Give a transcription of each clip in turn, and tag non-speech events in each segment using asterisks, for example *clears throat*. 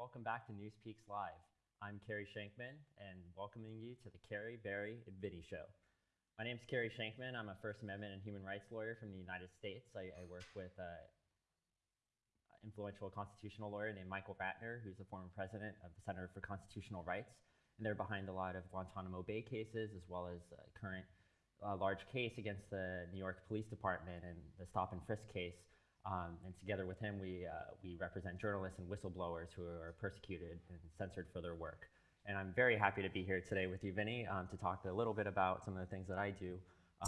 welcome back to News Peaks Live. I'm Carey Shenkman, and welcoming you to the Carey, Barry, and Vinny Show. My name is Carey Shenkman. I'm a First Amendment and human rights lawyer from the United States. I, I work with an influential constitutional lawyer named Michael Ratner, who's the former president of the Center for Constitutional Rights. And they're behind a lot of Guantanamo Bay cases, as well as a current uh, large case against the New York Police Department and the stop and frisk case um, and together with him, we, uh, we represent journalists and whistleblowers who are persecuted and censored for their work. And I'm very happy to be here today with you, Vinny, um, to talk a little bit about some of the things that I do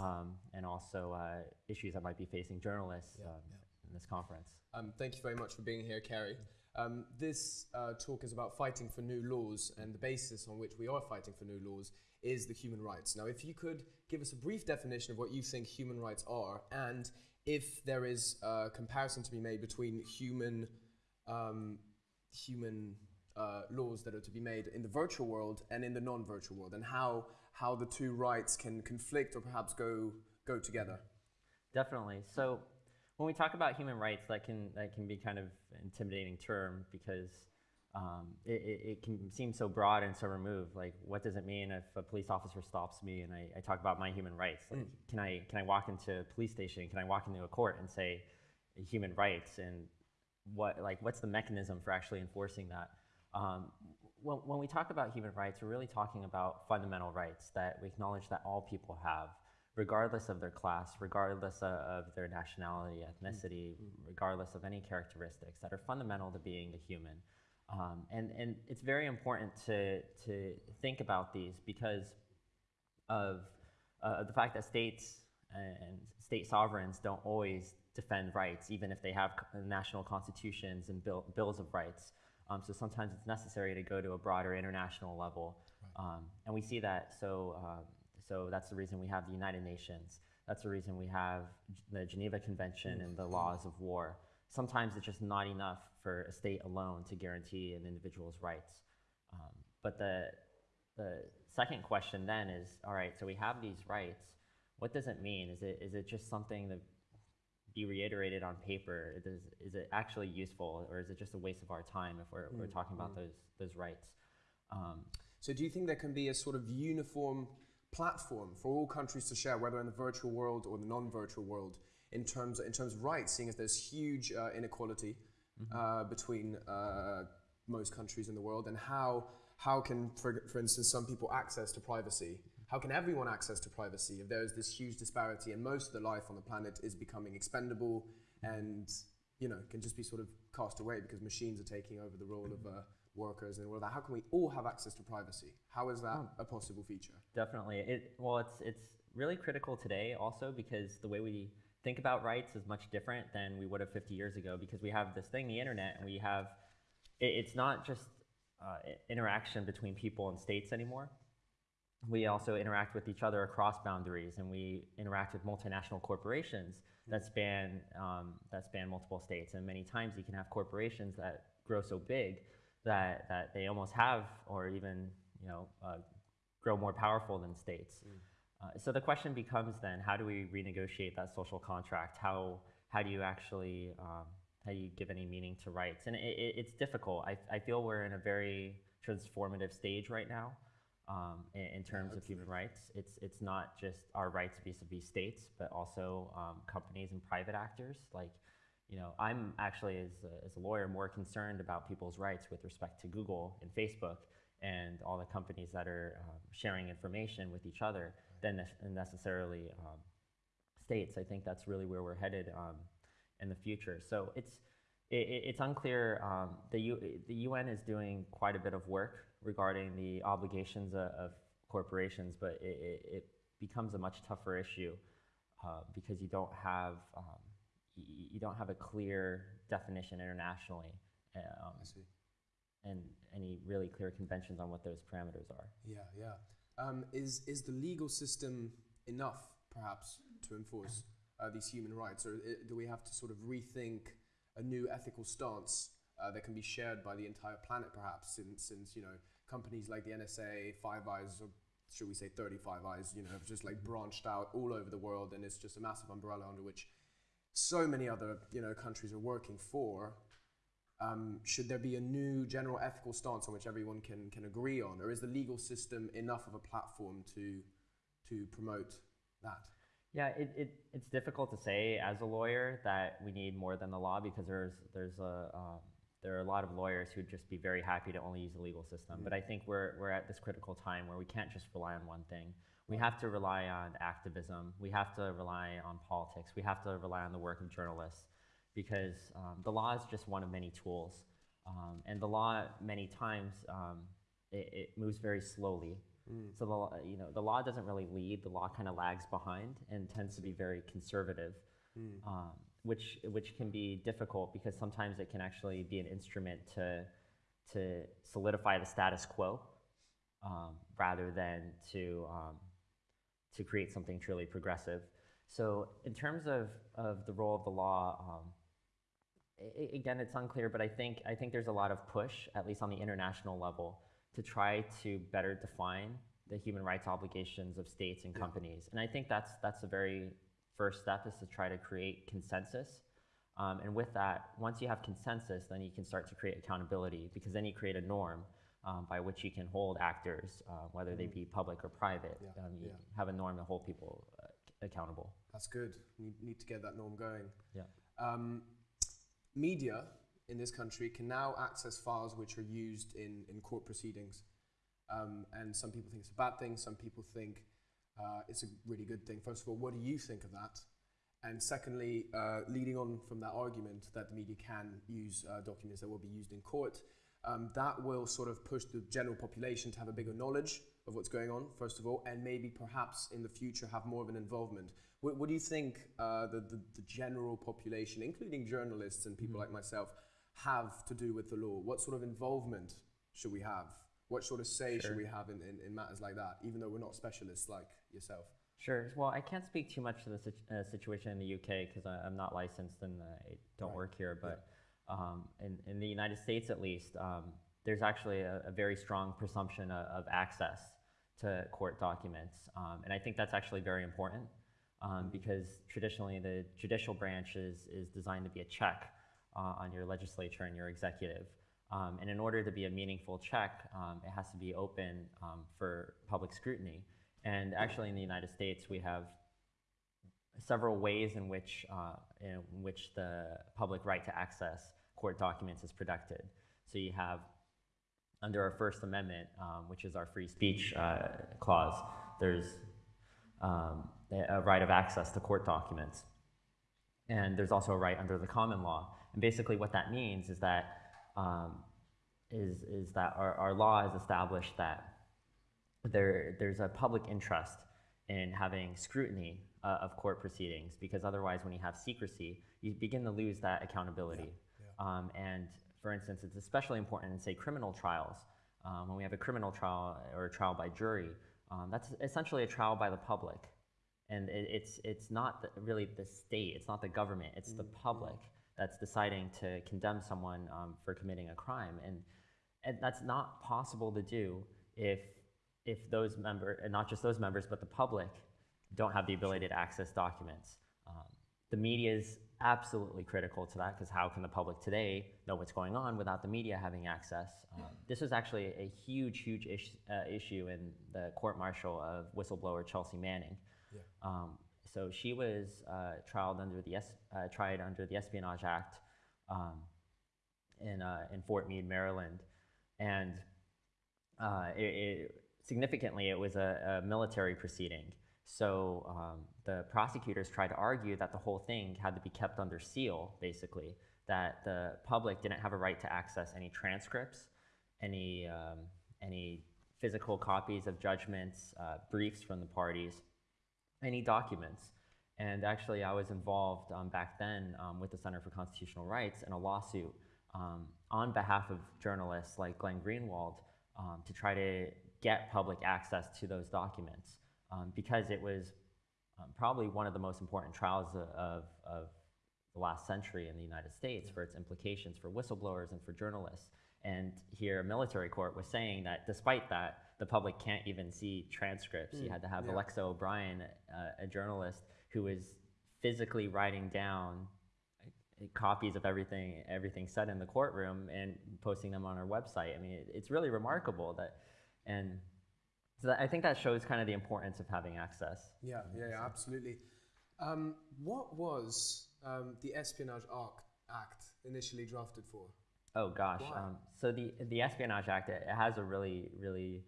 um, and also uh, issues that might be facing journalists yeah, um, yeah. in this conference. Um, thank you very much for being here, Carey. Um, this uh, talk is about fighting for new laws, and the basis on which we are fighting for new laws is the human rights. Now, if you could give us a brief definition of what you think human rights are, and if there is a comparison to be made between human um, human uh, laws that are to be made in the virtual world and in the non-virtual world, and how how the two rights can conflict or perhaps go go together. Definitely. So when we talk about human rights, that can that can be kind of intimidating term because um, it, it, it, can seem so broad and so removed. Like, what does it mean if a police officer stops me and I, I talk about my human rights? Like, mm. can I can I walk into a police station? Can I walk into a court and say human rights? And what like what's the mechanism for actually enforcing that? Um, when, when we talk about human rights, we're really talking about fundamental rights that we acknowledge that all people have, regardless of their class, regardless of, of their nationality, ethnicity, mm. regardless of any characteristics that are fundamental to being a human. Um, and, and it's very important to, to think about these because of uh, the fact that states and state sovereigns don't always defend rights, even if they have national constitutions and bill, bills of rights. Um, so sometimes it's necessary to go to a broader international level. Right. Um, and we see that, so, um, so that's the reason we have the United Nations. That's the reason we have the Geneva Convention and the laws of war sometimes it's just not enough for a state alone to guarantee an individual's rights. Um, but the, the second question then is, all right, so we have these rights. What does it mean? Is it, is it just something to be reiterated on paper? Is, is it actually useful or is it just a waste of our time if we're, mm. we're talking about mm. those, those rights? Um, so do you think there can be a sort of uniform platform for all countries to share, whether in the virtual world or the non-virtual world, in terms in terms of rights, seeing as there's huge uh, inequality mm-hmm. uh, between uh, most countries in the world, and how how can, for, for instance, some people access to privacy? How can everyone access to privacy if there's this huge disparity and most of the life on the planet is becoming expendable and you know can just be sort of cast away because machines are taking over the role of uh, workers and all that. How can we all have access to privacy? How is that oh. a possible feature? Definitely. It well, it's it's really critical today also because the way we think about rights is much different than we would have 50 years ago because we have this thing, the internet, and we have, it, it's not just uh, interaction between people and states anymore. We also interact with each other across boundaries, and we interact with multinational corporations that span um, that span multiple states. And many times, you can have corporations that grow so big that that they almost have, or even you know, uh, grow more powerful than states. Mm. Uh, so the question becomes then, how do we renegotiate that social contract? How, how do you actually, um, how do you give any meaning to rights? And it, it, it's difficult. I, I feel we're in a very transformative stage right now um, in, in, terms of human rights. It's, it's not just our rights vis-a-vis states, but also um, companies and private actors. Like, you know, I'm actually, as a, as a lawyer, more concerned about people's rights with respect to Google and Facebook and all the companies that are um, sharing information with each other than ne necessarily um, states. I think that's really where we're headed um, in the future. So it's it, it's unclear. Um, the U, the UN is doing quite a bit of work regarding the obligations of, of corporations, but it, it, it, becomes a much tougher issue uh, because you don't have um, you don't have a clear definition internationally. Um, I see. And any really clear conventions on what those parameters are. Yeah, yeah. Um, is, is the legal system enough, perhaps, to enforce uh, these human rights? Or uh, do we have to sort of rethink a new ethical stance uh, that can be shared by the entire planet, perhaps, since, since you know, companies like the NSA, Five Eyes, or should we say 35 Eyes, you know, have just like branched out all over the world and it's just a massive umbrella under which so many other, you know, countries are working for. Um, should there be a new general ethical stance on which everyone can, can agree on, or is the legal system enough of a platform to, to promote that? Yeah, it, it, it's difficult to say as a lawyer that we need more than the law because there's, there's a, um, there are a lot of lawyers who'd just be very happy to only use the legal system. But I think we're, we're at this critical time where we can't just rely on one thing. We have to rely on activism. We have to rely on politics. We have to rely on the work of journalists because um, the law is just one of many tools. Um, and the law, many times, um, it, it moves very slowly. So the, law- you know, the law doesn't really lead. The law kind of lags behind and tends to be very conservative, um, which which can be difficult because sometimes it can actually be an instrument to to solidify the status quo um, rather than to um, to create something truly progressive. So in terms of, of the role of the law, um, again, it's unclear, but I think I think there's a lot of push, at least on the international level, to try to better define the human rights obligations of states and companies. And I think that's that's the very first step is to try to create consensus. Um, and with that, once you have consensus, then you can start to create accountability because then you create a norm um, by which you can hold actors, uh, whether they be public or private. Yeah, Um, you yeah. have a norm to hold people uh, accountable. That's good. Need, need to get that norm going. Yeah. Media in this country can now access files which are used in, in court proceedings. Um, and some people think it's a bad thing, some people think uh, it's a really good thing. First of all, what do you think of that? And secondly, uh, leading on from that argument that the media can use uh, documents that will be used in court, um, that will sort of push the general population to have a bigger knowledge of what's going on, first of all, and maybe perhaps in the future have more of an involvement. What, what do you think uh, the, the, the general population, including journalists and people like myself, have to do with the law? What sort of involvement should we have? What sort of say Sure. should we have in, in, in matters like that, even though we're not specialists like yourself? Sure. Well, I can't speak too much to the situ- uh, situation in the UK because I'm not licensed and I don't Right. work here. But um, in, in the United States, at least, um, there's actually a, a very strong presumption of, of access to court documents. Um, and I think that's actually very important um, because traditionally the judicial branch is, is designed to be a check uh, on your legislature and your executive. Um, and in order to be a meaningful check, um, it has to be open um, for public scrutiny. And actually, in the United States, we have several ways in which, uh, in which the public right to access court documents is protected. So you have, under our First Amendment, um, which is our free speech uh, clause, there's um, a right of access to court documents. And there's also a right under the common law. And basically, what that means is that um, is, is that our, our law has established that there, there's a public interest in having scrutiny uh, of court proceedings because otherwise, when you have secrecy, you begin to lose that accountability. Um, and for instance, it's especially important in, say, criminal trials. Um, when we have a criminal trial or a trial by jury, um, that's essentially a trial by the public. And it, it's, it's not the, really the state, it's not the government, it's the public that's deciding to condemn someone um, for committing a crime. And, and that's not possible to do if, if those members, and not just those members, but the public don't have the ability to access documents. Um, the media is absolutely critical to that because how can the public today know what's going on without the media having access? Um, this was actually a huge, huge ish, uh, issue in the court martial of whistleblower Chelsea Manning. Um, so she was uh, tried under the uh, tried under the Espionage Act um, in uh, in Fort Meade, Maryland, and uh, it, it, significantly it was a, a military proceeding. So um, the prosecutors tried to argue that the whole thing had to be kept under seal, basically, that the public didn't have a right to access any transcripts, any um, any physical copies of judgments, uh, briefs from the parties, any documents. And actually, I was involved um, back then um, with the Center for Constitutional Rights in a lawsuit um, on behalf of journalists like Glenn Greenwald um, to try to get public access to those documents um, because it was um, probably one of the most important trials of, of, of the last century in the United States for its implications for whistleblowers and for journalists. And here, a military court was saying that despite that, the public can't even see transcripts. you had to have yeah. Alexa O'Brien, uh, a journalist who was physically writing down copies of everything everything said in the courtroom and posting them on our website. I mean, it, it's really remarkable that, and so that, I think that shows kind of the importance of having access. Yeah, yeah, yeah absolutely. Um, what was um, the Espionage Act initially drafted for? Oh gosh, um, so the the Espionage Act it has a really really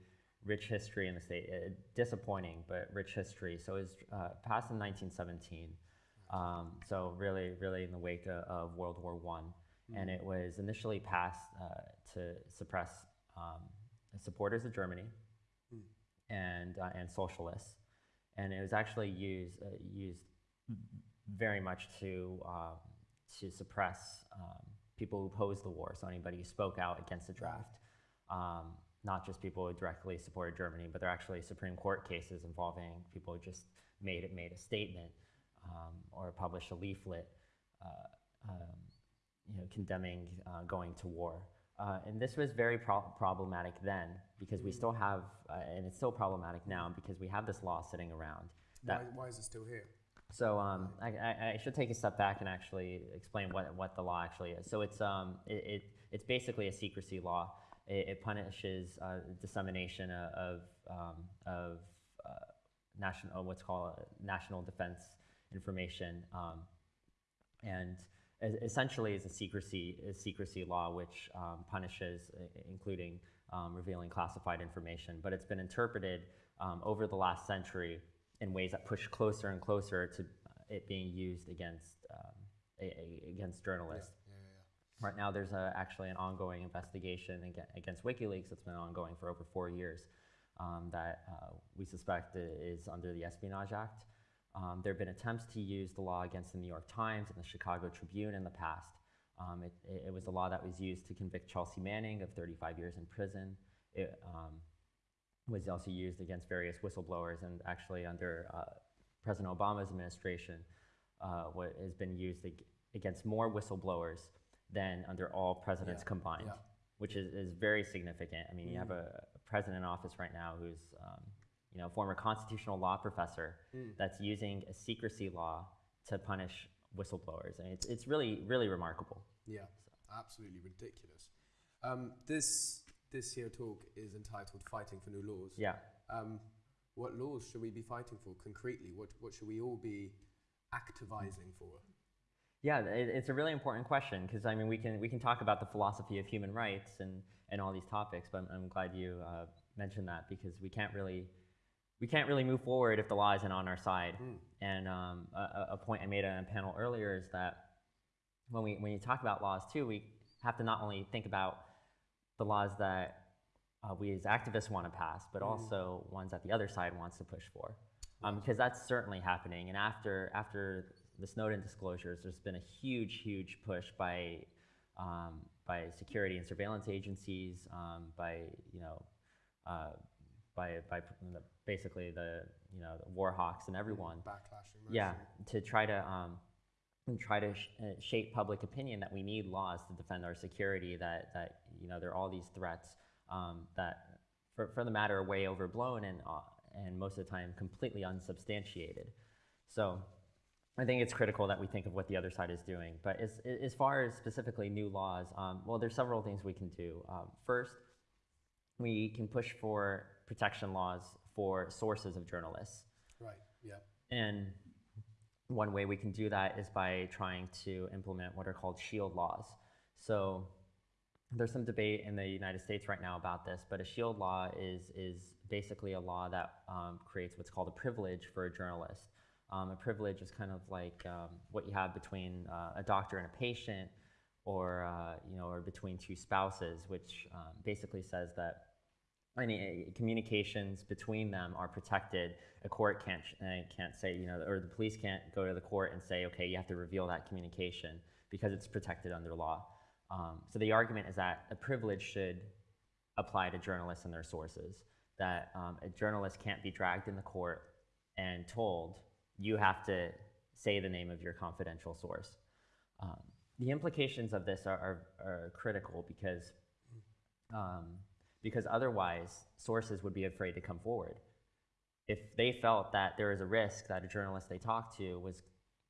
rich history in the state. Uh, disappointing, but rich history. So it was uh, passed in 1917. Um, so really, really in the wake of, of World War One, and it was initially passed uh, to suppress um, supporters of Germany and uh, and socialists, and it was actually used uh, used very much to um, to suppress um, people who opposed the war. So anybody who spoke out against the draft, um, not just people who directly supported Germany, but there are actually Supreme Court cases involving people who just made it made a statement um, or published a leaflet, uh, um, you know, condemning uh, going to war. Uh, and this was very pro- problematic then because we still have, uh, and it's still problematic now because we have this law sitting around. Why, why is it still here? so um, I, I, I should take a step back and actually explain what, what the law actually is. So it's, um, it, it, it's basically a secrecy law. It, it punishes uh, dissemination of, of, um, of uh, national, what's called national defense information. Um, and essentially is a secrecy, a secrecy law which um, punishes, including um, revealing classified information. But it's been interpreted um, over the last century in ways that push closer and closer to uh, it being used against um, against journalists. Right now, there's a, actually an ongoing investigation against WikiLeaks that's been ongoing for over four years um, that uh, we suspect is under the Espionage Act. Um, there have been attempts to use the law against the New York Times and the Chicago Tribune in the past. Um, it, it, was a law that was used to convict Chelsea Manning of 35 years in prison. It um, was also used against various whistleblowers, and actually under uh, President Obama's administration, uh, what has been used against more whistleblowers than under all presidents Yeah, combined, yeah. which is, is very significant. I mean, you have a, a president in office right now who's, um, you know, former constitutional law professor that's using a secrecy law to punish whistleblowers, and it's, it's really, really remarkable. Yeah, absolutely ridiculous. Um, this this here talk is entitled "Fighting for New Laws." Yeah. Um, what laws should we be fighting for concretely? What what should we all be activizing for? Yeah, it's a really important question because I mean we can we can talk about the philosophy of human rights and, and all these topics, but I'm, I'm glad you uh, mentioned that because we can't really we can't really move forward if the law isn't on our side. And um, a, a- point I made on a panel earlier is that when we when you talk about laws too, we have to not only think about the laws that uh, we as activists want to pass, but also ones that the other side wants to push for, um, because that's certainly happening. And after after the Snowden disclosures, there's been a huge, huge push by um, by security and surveillance agencies, um, by you know, uh, by by the, basically the you know the war hawks and everyone. Backlash. and Yeah, to try to um, and try to sh- uh, shape public opinion that we need laws to defend our security. That that you know there are all these threats um, that, for, for the matter, are way overblown and uh, and most of the time completely unsubstantiated. So. I think it's critical that we think of what the other side is doing. But as, as far as specifically new laws, um, well, there's several things we can do. Um, first, we can push for protection laws for sources of journalists. Right. Yeah. And one way we can do that is by trying to implement what are called shield laws. So there's some debate in the United States right now about this, but a shield law is, is basically a law that um, creates what's called a privilege for a journalist. Um, a privilege is kind of like um, what you have between uh, a doctor and a patient, or uh, you know, or between two spouses, which um, basically says that any uh, communications between them are protected. A court can't uh, can't say you know, or the police can't go to the court and say, okay, you have to reveal that communication because it's protected under law. Um, so the argument is that a privilege should apply to journalists and their sources. That um, a journalist can't be dragged in the court and told you have to say the name of your confidential source. Um, the implications of this are, are, are critical because um, because otherwise sources would be afraid to come forward. If they felt that there was a risk that a journalist they talked to was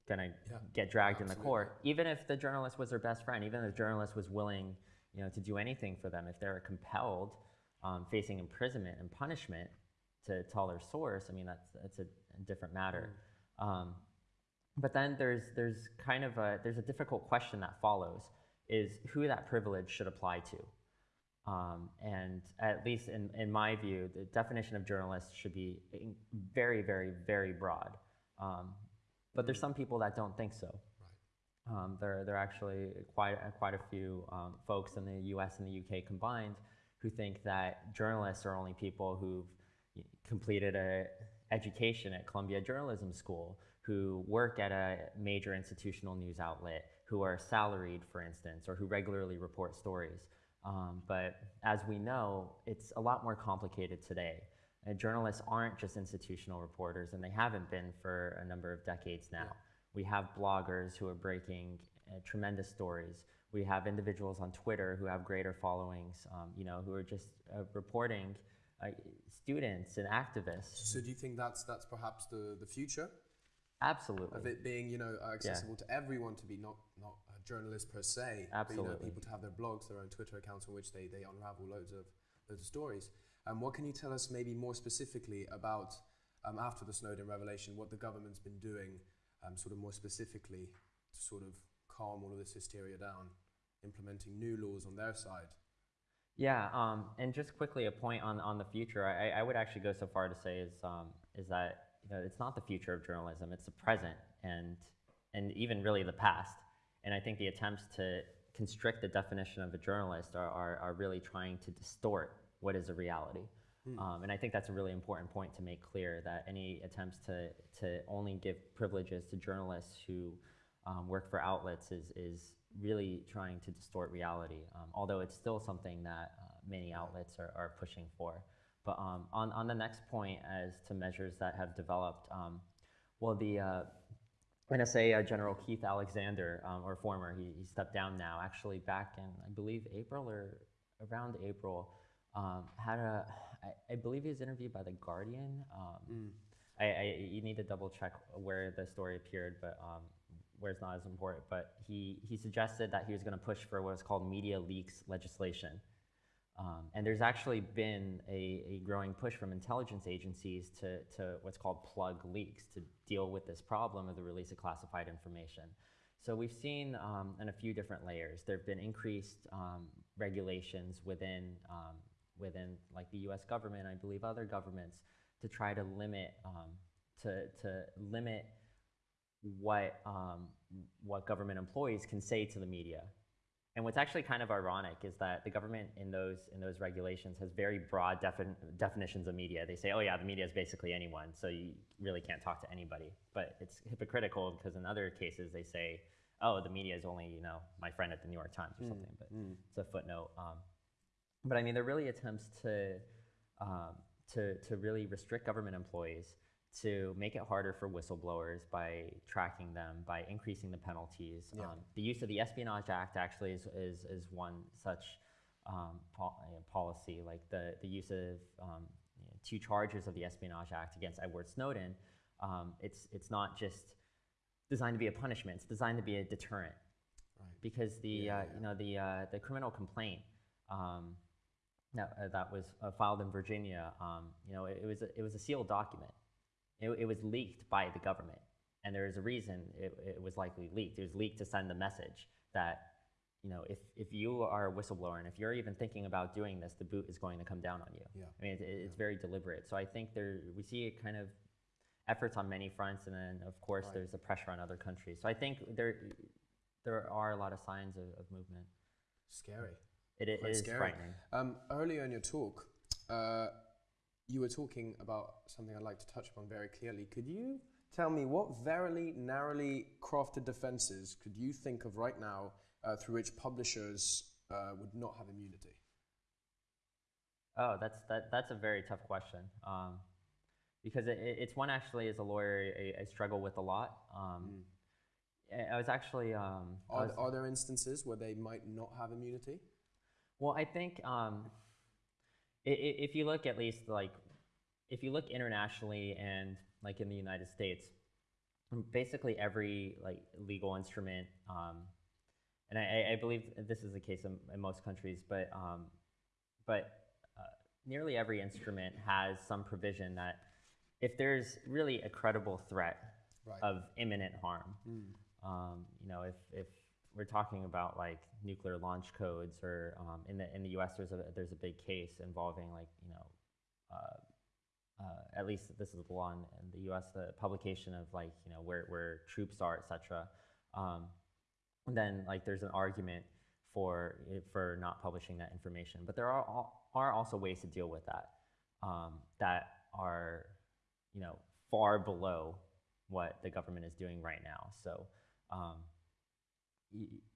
gonna Yeah, get dragged in the court, even if the journalist was their best friend, even if the journalist was willing, you know, to do anything for them. If they're compelled, um, facing imprisonment and punishment to tell their source, I mean, that's that's a, a different matter. Mm. Um, but then there's there's kind of a there's a difficult question that follows is who that privilege should apply to. Um, and at least in, in my view, the definition of journalist should be very, very, very broad. Um, but there's some people that don't think so. Um, there, there are actually quite, quite a few um, folks in the US and the UK combined who think that journalists are only people who've completed a education at Columbia Journalism School, who work at a major institutional news outlet, who are salaried, for instance, or who regularly report stories. Um, but as we know, it's a lot more complicated today. Uh, journalists aren't just institutional reporters, and they haven't been for a number of decades now. We have bloggers who are breaking uh, tremendous stories. We have individuals on Twitter who have greater followings, um, you know, who are just uh, reporting uh, students and activists. So do you think that's that's perhaps the, the future Absolutely. of it being you know uh, accessible to everyone to be not not a journalist per se, but you know Absolutely. people to have their blogs, their own Twitter accounts in which they, they unravel loads of loads of stories. Um, what can you tell us maybe more specifically about um, after the Snowden revelation, what the government's been doing, um, sort of more specifically to sort of calm all of this hysteria down, implementing new laws on their side. Yeah, um, and just quickly a point on, on the future. I, I would actually go so far to say is um, is that you know it's not the future of journalism; it's the present and and even really the past. And I think the attempts to constrict the definition of a journalist are, are, are really trying to distort what is a reality. Um, and I think that's a really important point to make clear that any attempts to, to only give privileges to journalists who um, work for outlets is, is really trying to distort reality, um, although it's still something that uh, many outlets are, are pushing for. But um, on, on the next point, as to measures that have developed, um, well, the uh, NSA uh, General Keith Alexander, um, or former, he, he stepped down now, actually back in, I believe, April or around April, um, had a, I, I believe he was interviewed by The Guardian. Um, I, I, you need to double check where the story appeared, but um, where it's not as important. But he, he suggested that he was going to push for what is called media leaks legislation. Um, and there's actually been a, a growing push from intelligence agencies to, to what's called plug leaks to deal with this problem of the release of classified information. So we've seen um, in a few different layers. There have been increased um, regulations within, um, within like the U.S. government, I believe other governments, to try to limit, um, to, to limit what, um, what government employees can say to the media. And what's actually kind of ironic is that the government in those in those regulations has very broad defin- definitions of media. They say, "Oh yeah, the media is basically anyone, so you really can't talk to anybody." But it's hypocritical because in other cases they say, "Oh, the media is only you know my friend at the New York Times or something." But it's a footnote. Um, but I mean, they're really attempts to um, to to really restrict government employees, to make it harder for whistleblowers by tracking them, by increasing the penalties. Yeah. Um, the use of the Espionage Act actually is is, is one such um, uh, policy, like the the use of um, you know, two charges of the Espionage Act against Edward Snowden. Um, it's it's not just designed to be a punishment; it's designed to be a deterrent Right. because the Yeah, uh, yeah. you know the uh, the criminal complaint um, that, uh, that was uh, filed in Virginia, um, you know, it, it was a, it was a sealed document. It, it was leaked by the government, and there is a reason it, it was likely leaked. It was leaked to send the message that you know if, if you are a whistleblower and if you're even thinking about doing this, the boot is going to come down on you. Yeah. I mean, it, it's very deliberate. So I think there we see a kind of efforts on many fronts, and then of course Right. there's the pressure on other countries. So I think there there are a lot of signs of, of movement. Scary. It, it is scary. frightening. Um, earlier in your talk, uh, you were talking about something I'd like to touch upon very clearly. Could you tell me what verily narrowly crafted defenses could you think of right now uh, through which publishers uh, would not have immunity? Oh, that's that, that's a very tough question. Um, because it, it- it's one actually as a lawyer I, I struggle with a lot. Um, I- I was actually um, Are, was- are there instances where they might not have immunity? Well, I think um, if you look at least like if you look internationally and like in the United States, basically every like legal instrument, um, and I, I- I believe this is the case in, in most countries, but um, but uh, nearly every instrument has some provision that if there's really a credible threat Right. of imminent harm, um, you know, if, if we're talking about like nuclear launch codes or um, in the in the U.S. there's a there's a big case involving like you know. Uh, uh, at least this is the law in, in the U.S. The publication of like you know where, where troops are, etc. Um, and then like there's an argument for for not publishing that information, but there are al- are also ways to deal with that um, that are you know far below what the government is doing right now. So um,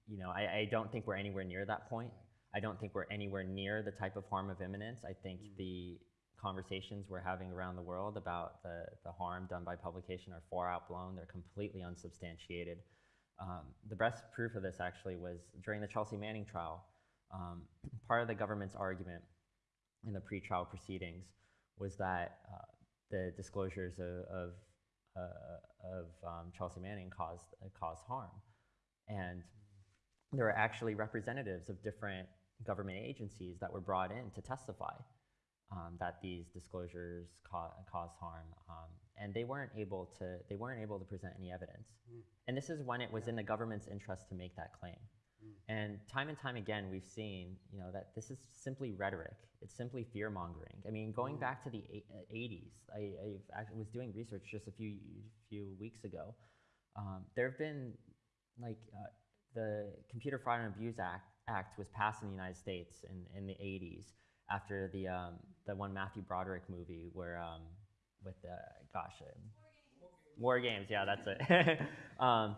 you know I, I don't think we're anywhere near that point. I don't think we're anywhere near the type of harm of imminence. I think the conversations we're having around the world about the, the harm done by publication are far outblown. They're completely unsubstantiated. Um, the best proof of this actually was during the Chelsea Manning trial. Um, part of the government's argument in the pretrial proceedings was that uh, the disclosures of, of, uh, of um, Chelsea Manning caused, uh, caused harm. And there were actually representatives of different government agencies that were brought in to testify um, that these disclosures ca- caused harm, um, and they weren't able to they weren't able to present any evidence. And this is when it was in the government's interest to make that claim. And time and time again, we've seen, you know, that this is simply rhetoric. It's simply fear mongering. I mean, going back to the uh, 80s, I, I've was doing research just a few few weeks ago. Um, there have been like uh, the Computer Fraud and Abuse Act, Act was passed in the United States in, in the 80s after the um, the one Matthew Broderick movie where um, with the gosh um, War Games, yeah, that's it. *laughs* um,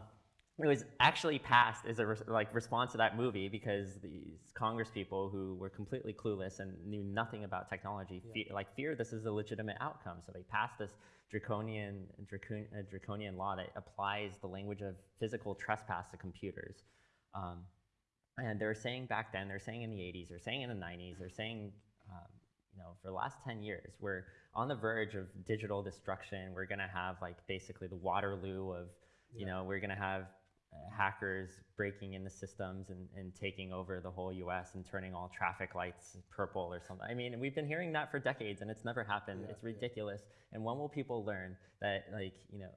it was actually passed as a res- like response to that movie because these Congress people who were completely clueless and knew nothing about technology, fe- like fear this is a legitimate outcome. So they passed this draconian dracon- uh, draconian law that applies the language of physical trespass to computers. Um, and they were saying back then, they're saying in the 80s, they're saying in the 90s, they're saying, um, you know, for the last 10 years, we're on the verge of digital destruction. We're going to have like basically the Waterloo of, you know, we're going to have hackers breaking into systems and, and taking over the whole US and turning all traffic lights purple or something. I mean, we've been hearing that for decades and it's never happened. Yeah, it's yeah. ridiculous. And when will people learn that, like, you know,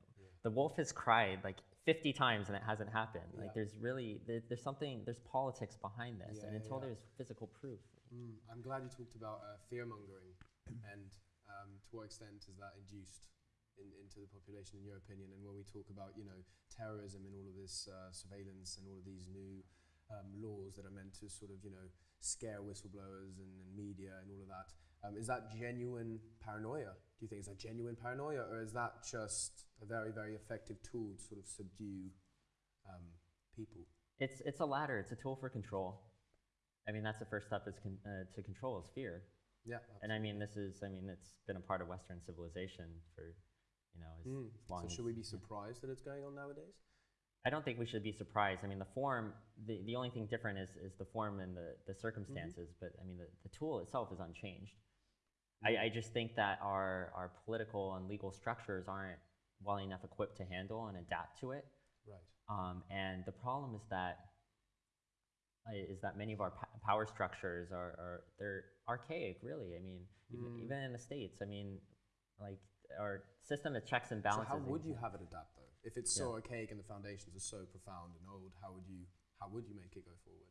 the wolf has cried like 50 times and it hasn't happened? Yeah. Like, there's really, there, there's something, there's politics behind this. Yeah, and until yeah. there's physical proof. Mm, I'm glad you talked about uh, fear mongering and um, to what extent is that induced in, into the population, in your opinion? And when we talk about, you know, terrorism and all of this uh, surveillance and all of these new um, laws that are meant to sort of, you know, scare whistleblowers and, and media and all of that, um, is that genuine paranoia? Do you think is that genuine paranoia, or is that just a very, very effective tool to sort of subdue um, people? It's, it's a ladder, it's a tool for control. I mean, that's the first step is con- uh, to control is fear. Yeah. And I mean, this is, I mean, it's been a part of Western civilization for, you know, as, Mm. as So should we be surprised that it's going on nowadays? I don't think we should be surprised. I mean, the form, the, the only thing different is, is the form and the, the circumstances, but I mean, the, the tool itself is unchanged. I, I just think that our, our political and legal structures aren't well enough equipped to handle and adapt to it. Right. Um, and the problem is that uh, that many of our power structures are, are they're archaic, really. I mean, even, Mm. even in the states, I mean, like our system of checks and balances. So how would you have it adapt though? If it's so Yeah. archaic and the foundations are so profound and old, how would you how would you make it go forward?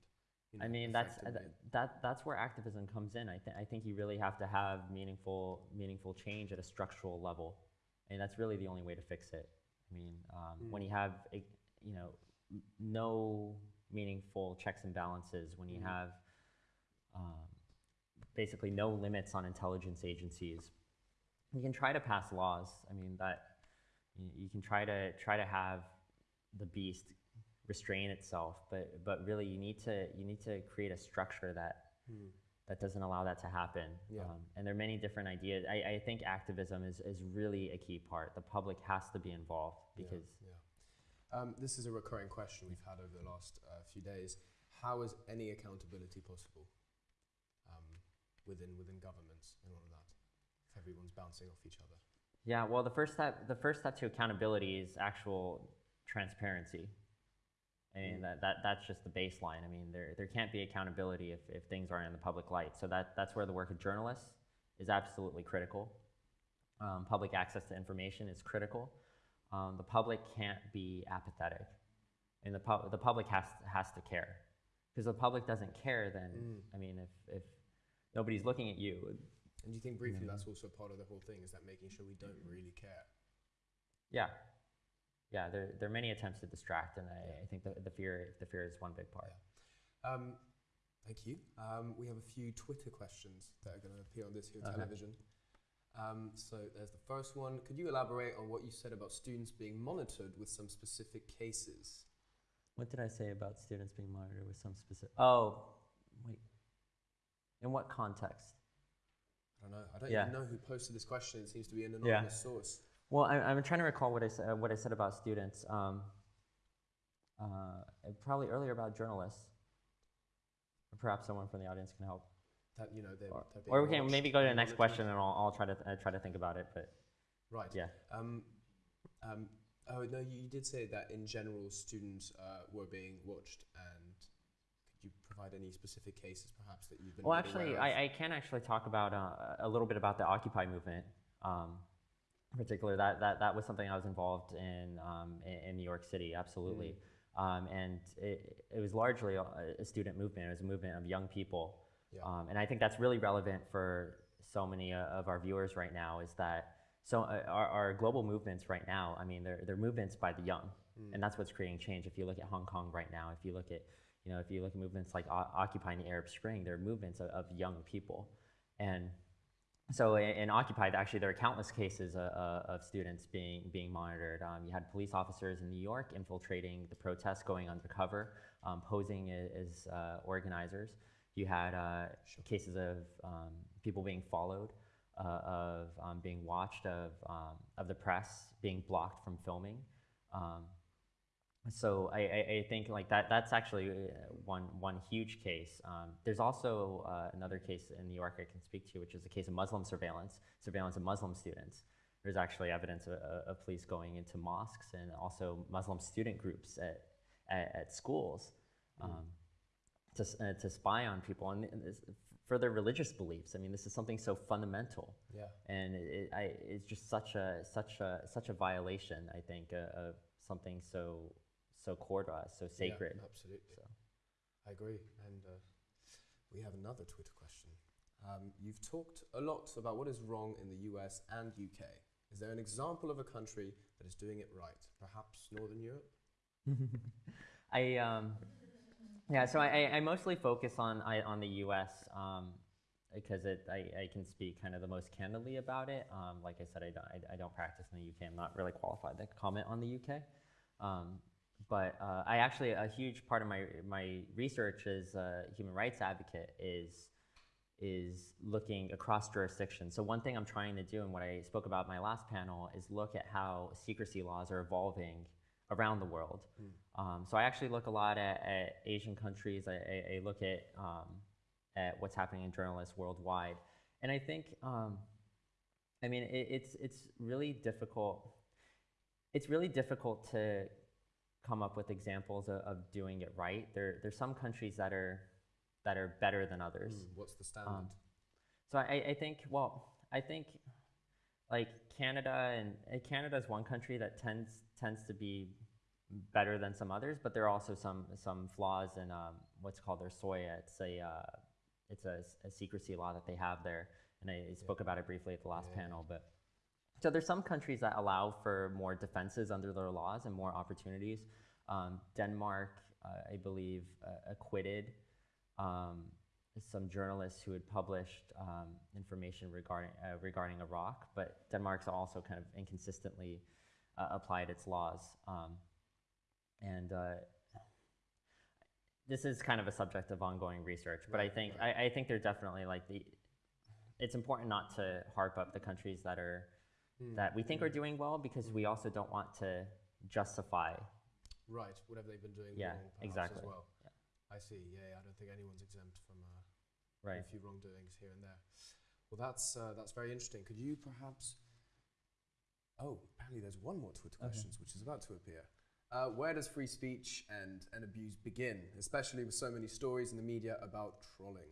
You I mean, that's uh, that that's where activism comes in. I think I think you really have to have meaningful meaningful change at a structural level, and that's really the only way to fix it. I mean, um, when you have a, you know no meaningful checks and balances, when you have um, basically no limits on intelligence agencies, you can try to pass laws. I mean that you, can try to try to have the beast restrain itself, but but really you need to you need to create a structure that that doesn't allow that to happen. Yeah. Um, and there are many different ideas. I, I think activism is, is really a key part. The public has to be involved because yeah. Um, this is a recurring question we've had over the last uh, few days. How is any accountability possible um, within within governments and all of that? If everyone's bouncing off each other. Yeah, well, the first step, the first step to accountability is actual transparency. I mean, that, that, that's just the baseline. I mean, there, there can't be accountability if, if things aren't in the public light. So that, that's where the work of journalists is absolutely critical. Um, public access to information is critical. Um, the public can't be apathetic. And the, pub- the public has, has to care. Because the public doesn't care, then, I mean, if, if nobody's looking at you, And do you think briefly that's also part of the whole thing is that making sure we don't really care? Yeah, yeah. There, there are many attempts to distract, and I, I think the, the fear the fear is one big part. Um, thank you. Um, we have a few Twitter questions that are going to appear on this here Okay. television. Um, so there's the first one. Could you elaborate on what you said about students being monitored with some specific cases? What did I say about students being monitored with some specific? Oh, wait. In what context? I don't know. I don't Yeah. even know who posted this question. It seems to be an Yeah. anonymous source. Well, I, I'm trying to recall what I said. What I said about students. Um, uh, probably earlier about journalists. Or perhaps someone from the audience can help. That you know they're, Or, they're or we can maybe go to the next question, and I'll, I'll try to uh, try to think about it. But Right. yeah. Um, um, oh no, you, did say that in general students uh, were being watched, and provide any specific cases, perhaps that you've been? Well, actually? I, I can actually talk about uh, a little bit about the Occupy movement. Um, in particular, that, that, that was something I was involved in um, in, in New York City, absolutely. Um, and it, it was largely a, a student movement. It was a movement of young people. Yeah. Um, and I think that's really relevant for so many uh, of our viewers right now is that so uh, our, our global movements right now, I mean, they're, they're movements by the young. And that's what's creating change. If you look at Hong Kong right now, if you look at, you know, if you look at movements like o- occupying the Arab Spring, they're movements of, of young people. And so in, in Occupy, actually, there are countless cases uh, uh, of students being, being monitored. Um, you had police officers in New York infiltrating the protests, going undercover, um, posing as uh, organizers. You had uh, cases of um, people being followed, uh, of um, being watched, of, um, of the press being blocked from filming. Um, so I, I, I think like that that's actually uh, one one huge case. Um, there's also uh, another case in New York I can speak to, which is the case of Muslim surveillance, surveillance of Muslim students. There's actually evidence of, of police going into mosques and also Muslim student groups at at, at schools um, to uh, to spy on people and this, for their religious beliefs. I mean, this is something so fundamental yeah. and it, it, I, it's just such a such a such a violation. I think uh, of something so so core to us, so sacred. Yeah, absolutely. So. I agree. And uh, we have another Twitter question. Um, you've talked a lot about what is wrong in the US and UK. Is there an example of a country that is doing it right? Perhaps Northern Europe? *laughs* I um, yeah, so I, I- mostly focus on I, on the U.S. Um, because it I, I can speak kind of the most candidly about it. Um, like I said, I don't, I, I don't practice in the UK. I'm not really qualified to comment on the UK. Um, but uh, I actually a huge part of my my research as a human rights advocate is is looking across jurisdictions. So one thing I'm trying to do, and what I spoke about in my last panel, is look at how secrecy laws are evolving around the world. Um, so I actually look a lot at, at Asian countries. I, I, I look at um, at what's happening in journalists worldwide, and I think, um, I mean, it, it's it's really difficult. It's really difficult to come up with examples of, of doing it right. There there's some countries that are that are better than others. Hmm, What's the standard? Um, so I, I think, well, I think like Canada and uh, Canada is one country that tends tends to be better than some others, but there are also some some flaws in um, what's called their SOIA. It's a uh, it's a secrecy law that they have there, and I spoke about it briefly at the last panel. But so there's some countries that allow for more defenses under their laws and more opportunities. Um, Denmark, uh, I believe, uh, acquitted um, some journalists who had published um, information regarding uh, regarding Iraq, but Denmark's also kind of inconsistently uh, applied its laws. Um, and uh, this is kind of a subject of ongoing research, but I Right, think I, I think they're definitely like the. It's important not to harp up the countries that are that we think are doing well because we also don't want to justify Right, whatever they've been doing Yeah, wrong, exactly. as well. I see. Yeah, yeah, I don't think anyone's exempt from uh, right. a few wrongdoings here and there. Well, that's uh, that's very interesting. Could you perhaps Oh, apparently there's one more Twitter questions which is about to appear. Uh, where does free speech and, and abuse begin, especially with so many stories in the media about trolling?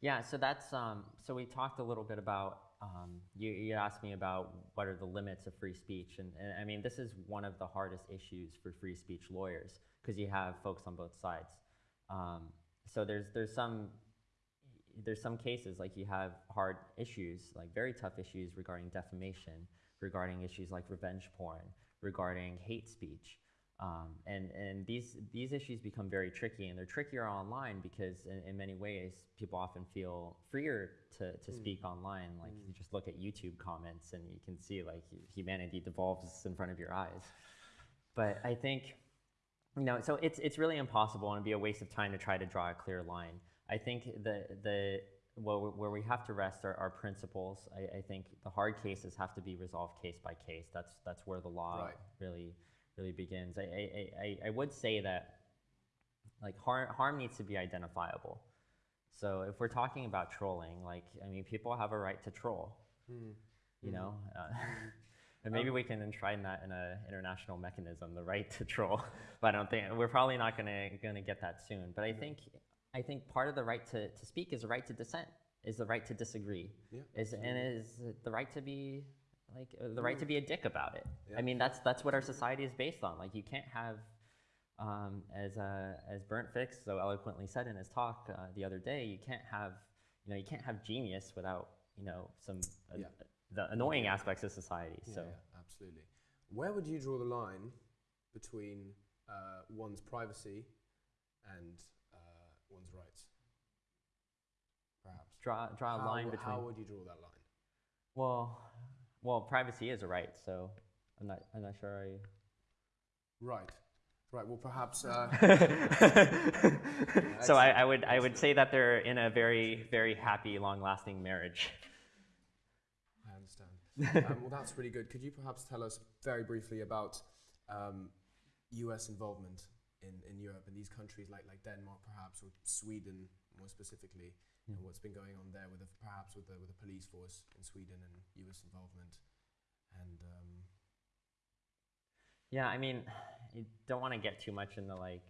Yeah, so that's um, so we talked a little bit about um, you, you asked me about what are the limits of free speech, and, and I mean this is one of the hardest issues for free speech lawyers because you have folks on both sides. Um, so there's there's some there's some cases like you have hard issues, like very tough issues regarding defamation, regarding issues like revenge porn, regarding hate speech. Um, and and these, these issues become very tricky, and they're trickier online because in, in many ways, people often feel freer to, to speak online. Like you just look at YouTube comments and you can see like humanity devolves in front of your eyes. But I think, you know, so it's, it's really impossible and it'd be a waste of time to try to draw a clear line. I think the, the, where, we- where we have to rest are, are principles. I, I think the hard cases have to be resolved case by case. That's, that's where the law Right. really, really begins. I, I, I, I would say that like harm, harm needs to be identifiable. So if we're talking about trolling, like, I mean, people have a right to troll, you know? Uh, *laughs* and maybe we can enshrine that in an international mechanism, the right to troll. *laughs* but I don't think, we're probably not gonna, gonna get that soon. But I think, I think part of the right to, to speak is the right to dissent, is the right to disagree. Yeah, Is, and is the right to be, like, uh, the right to be a dick about it. Yeah. I mean, that's, that's what our society is based on. Like, you can't have, um, as, uh, as Bernd Fix so eloquently said in his talk uh, the other day, you can't have, you know, you can't have genius without, you know, some, uh, Yeah. the annoying aspects of society. So, yeah, absolutely. Where would you draw the line between uh, one's privacy and uh, one's rights? Perhaps. draw, draw a how, line between, How would you draw that line? well, well, privacy is a right, so I'm not, I'm not sure I, Right. Right. Well, perhaps. Uh, *laughs* so I, I would I would say that they're in a very very happy long lasting marriage. I understand. um, well, that's really good. Could you perhaps tell us very briefly about um, U.S. involvement in, in Europe and these countries like, like Denmark, perhaps, or Sweden more specifically, and what's been going on there with the, perhaps with the, with the police force in Sweden and U.S. involvement, and um, Yeah, I mean, you don't want to get too much into like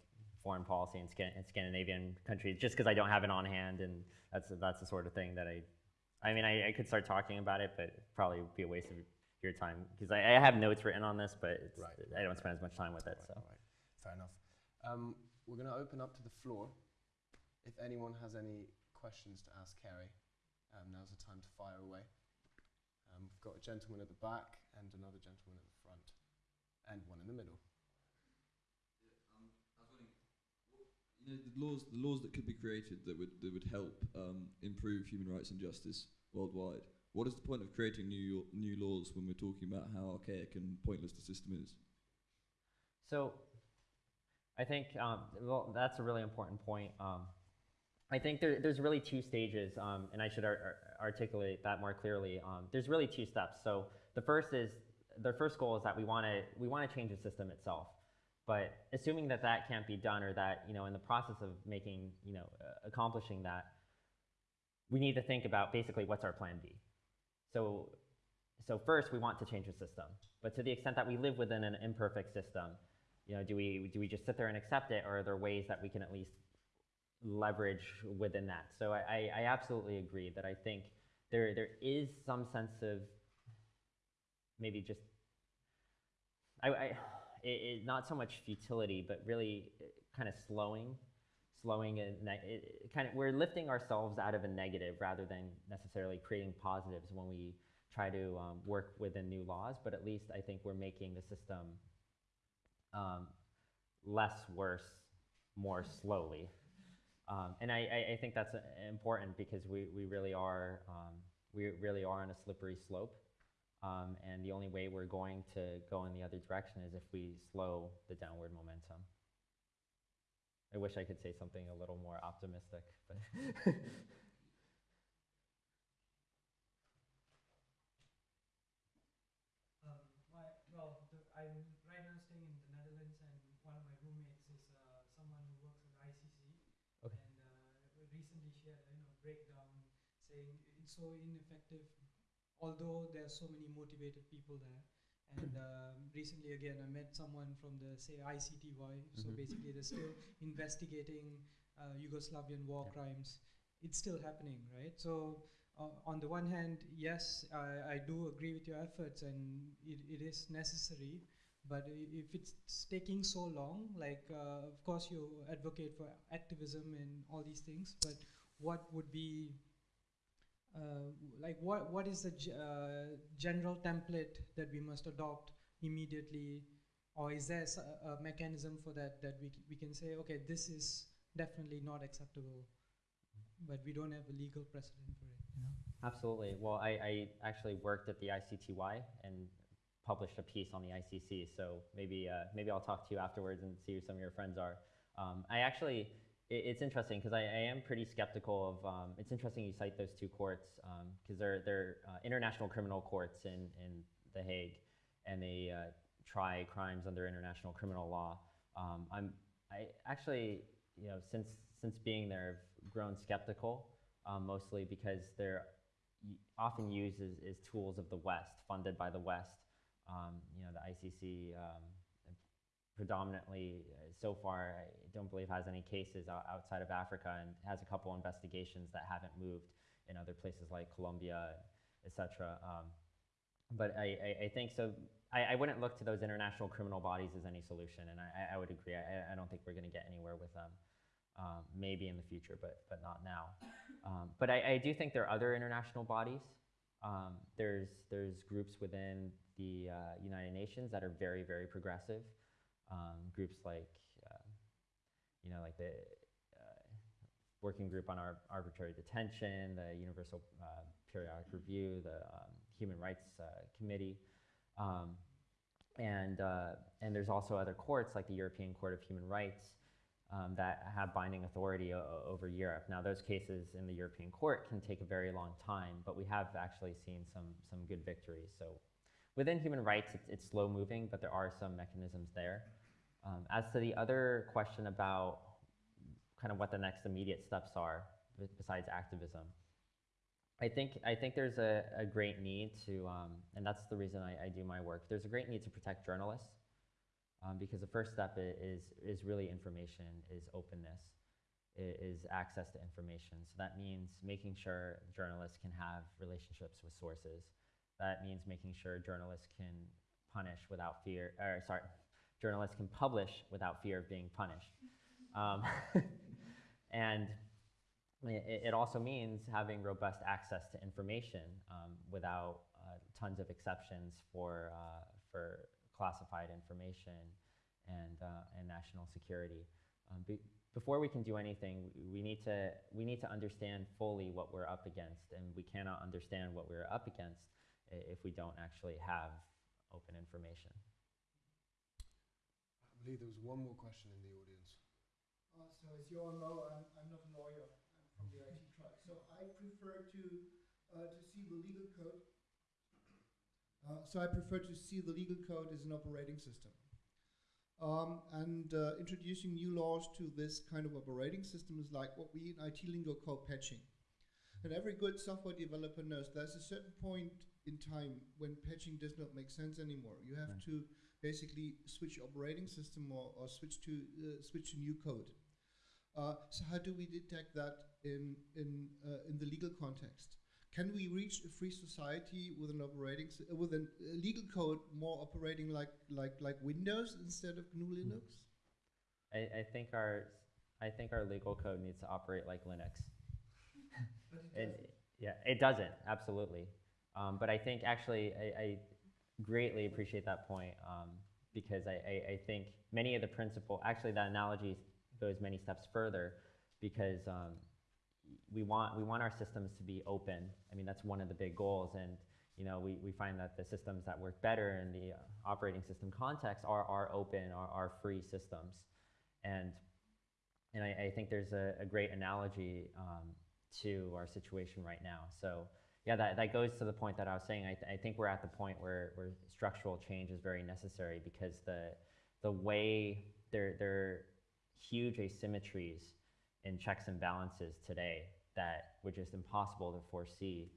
foreign policy in, Scan- in Scandinavian countries just because I don't have it on hand, and that's that's the sort of thing that I, I mean, I, I could start talking about it, but probably be a waste of your time because I, I have notes written on this, but it's, Right, I don't spend as much time with it. So. Right, right. Fair enough. Um, we're going to open up to the floor. If anyone has any questions to ask Carey, um, now's the time to fire away. Um, we've got a gentleman at the back and another gentleman at the front, and one in the middle. You know, the laws, the laws that could be created that would that would help um, improve human rights and justice worldwide. What is the point of creating new new laws when we're talking about how archaic and pointless the system is? So, I think um, well, that's a really important point. Um, I think there, there's really two stages, um, and I should ar- ar- articulate that more clearly. Um, there's really two steps. So the first is the first goal is that we want to we want to change the system itself. But assuming that that can't be done, or that you know, in the process of making you know uh, accomplishing that, we need to think about basically what's our plan B. So, so first we want to change the system, but to the extent that we live within an imperfect system, you know, do we do we just sit there and accept it, or are there ways that we can at least leverage within that? So I, I, absolutely agree that I think there there is some sense of maybe just I, I it, it, not so much futility, but really kind of slowing, slowing and kind of we're lifting ourselves out of a negative rather than necessarily creating positives when we try to um, work within new laws. But at least I think we're making the system um, less worse more slowly. Um, and I, I, think that's uh, important because we, we really are um, we really are on a slippery slope. Um, and the only way we're going to go in the other direction is if we slow the downward momentum. I wish I could say something a little more optimistic, but *laughs* Um, my, well, the, I'm right now staying in the Netherlands, and one of my roommates is uh, someone who works at ICC. Okay. And uh, recently she had you know breakdown saying it's so ineffective although there are so many motivated people there, and *clears throat* um, recently again I met someone from the say ICTY. So Mhm. basically they're still investigating uh, Yugoslavian war Yeah. crimes. It's still happening, right? So uh, on the one hand, yes, I, I do agree with your efforts, and it, it is necessary. But if it's taking so long, like uh, of course you advocate for activism and all these things, but what would be like what what is the uh, general template that we must adopt immediately, or is there a mechanism for that that we we can say okay this is definitely not acceptable, but we don't have a legal precedent for it. You know? Absolutely. Well, I, I actually worked at the ICTY and published a piece on the ICC. So maybe uh, maybe I'll talk to you afterwards and see who some of your friends are. Um, I actually, it, it's interesting because I, I am pretty skeptical of. Um, it's interesting you cite those two courts because they're they're uh, international criminal courts in in The Hague, and they uh, try crimes under international criminal law. Um, I'm I actually you know since since being there, I've grown skeptical um, mostly because they're often used as, as tools of the West, funded by the West. Um, you know, the ICC um, predominantly, uh, so far, I don't believe has any cases outside of Africa and has a couple investigations that haven't moved in other places like Colombia, etc. Um, but I, I, I think so. I, I wouldn't look to those international criminal bodies as any solution, and I, would agree. I, don't think we're going to get anywhere with them. Um, maybe in the future, but but not now. Um, but I, I do think there are other international bodies. Um, there's there's groups within the uh, United Nations that are very very progressive. Um, groups like uh, you know like the uh, working group on ar- arbitrary detention, the Universal uh, Periodic Review, the um, Human Rights uh, Committee. Um, and, uh, and there's also other courts like the European Court of Human Rights um, that have binding authority over Europe. Now, those cases in the European Court can take a very long time, but we have actually seen some, some good victories. So within human rights, it's, it's slow moving, but there are some mechanisms there. Um, as to the other question about kind of what the next immediate steps are besides activism, I think, I think there's a, a great need to, um, and that's the reason I, I do my work, there's a great need to protect journalists um, because the first step is, is really information, is openness, is access to information. So that means making sure journalists can have relationships with sources. That means making sure journalists can punish without fear, or sorry, journalists can publish without fear of being punished. Um, *laughs* and it, it also means having robust access to information um, without uh, tons of exceptions for, uh, for classified information and, uh, and national security. Um, be, before we can do anything, we- we need, to, we need to understand fully what we're up against, and we cannot understand what we're up against if we don't actually have open information. I believe there was one more question in the audience. Uh, so as you all know, I'm, I'm not a lawyer. I'm from the IT track. So I prefer to uh, to see the legal code. Uh, so I prefer to see the legal code as an operating system. Um, and uh, introducing new laws to this kind of operating system is like what we in IT lingo call patching. And every good software developer knows there's a certain point in time when patching does not make sense anymore. You have Right. to basically switch operating system or, or switch to uh, switch to new code. Uh, so how do we detect that in in uh, in the legal context? Can we reach a free society with an operating uh, with a legal code more operating like like like Windows instead of GNU Linux? I, I, think our, I think our legal code needs to operate like Linux. But it *laughs* And doesn't. yeah, it doesn't absolutely. Um, but I think actually I, I greatly appreciate that point um, because I, I, I think many of the principle actually that analogy goes many steps further because um, we want we want our systems to be open. I mean that's one of the big goals and you know we, we find that the systems that work better in the uh, operating system context are, are open are, are free systems and and I, I think there's a, a great analogy um, to our situation right now. So yeah, that, that goes to the point that I was saying. I, th- I think we're at the point where, where structural change is very necessary because the, the way there, there are huge asymmetries in checks and balances today that were just impossible to foresee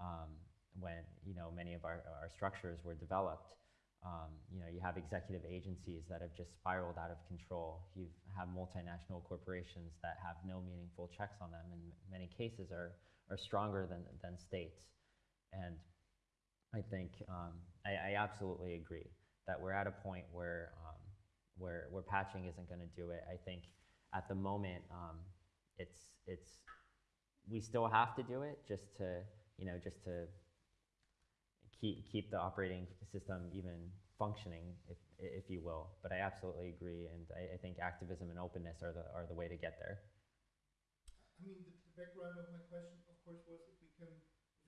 um, when you know many of our, our structures were developed. Um, you know, you have executive agencies that have just spiraled out of control. You have multinational corporations that have no meaningful checks on them, and in many cases are are stronger than than states. And I think um, I, I absolutely agree that we're at a point where um, where where patching isn't going to do it. I think at the moment um, it's it's we still have to do it just to you know just to keep keep the operating system even functioning, if if you will. But I absolutely agree, and I, I think activism and openness are the are the way to get there. I mean, the, background of my question, course, was if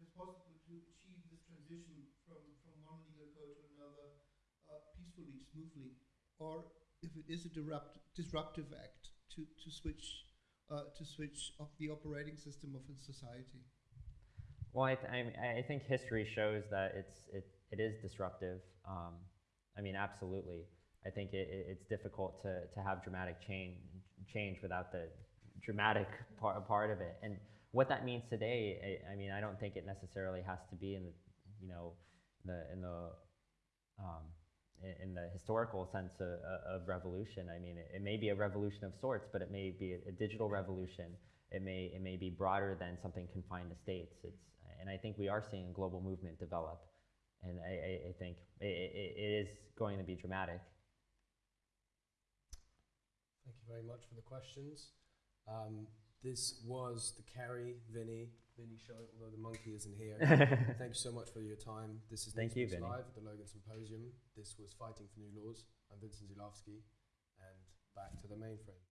it's possible to achieve this transition from, from one legal code to another uh, peacefully, smoothly, or if it is a disrupt, disruptive act to, to switch uh, to switch off the operating system of a society. Well, I, th- I, I think history shows that it's it, it is disruptive. Um, I mean, absolutely. I think it, it, it's difficult to, to have dramatic change change without the dramatic part, part of it. And what that means today, I, I mean, I don't think it necessarily has to be in the you know the in the um, in the historical sense of, of revolution. I mean, it, it may be a revolution of sorts, but it may be a, a digital revolution. It may it may be broader than something confined to states. It's and I think we are seeing a global movement develop, and I, I, I think it, it, it is going to be dramatic. Thank you very much for the questions. Um, this was the Carey, Vinny, Vinny show, although the monkey isn't here. *laughs* Thank you so much for your time. This is Thank you, Vinny. Live at the Logan Symposium. This was Fighting for New Laws. I'm Vincent Zulawski, and back to the mainframe.